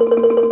Gracias.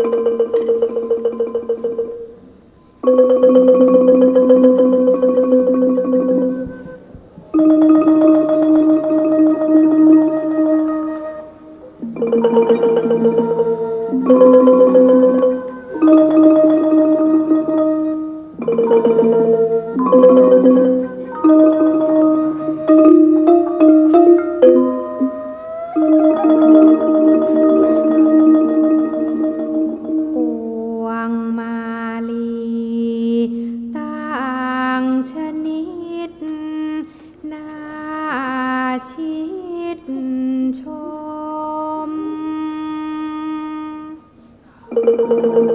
thank you